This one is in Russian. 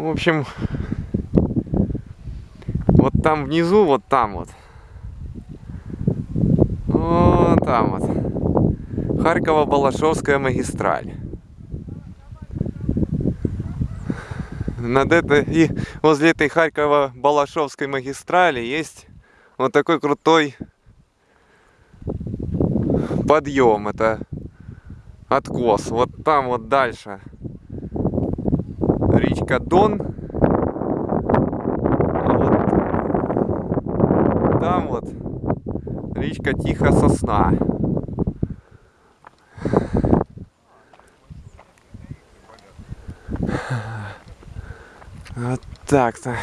В общем, вот там внизу, вот там вот. Вот там вот. Харьково-Балашовская магистраль. Над этой, и возле этой Харьково-Балашовской магистрали есть вот такой крутой подъем. Это откос. Вот там вот дальше речка Дон. А вот там вот речка Тихая Сосна. Вот так-то.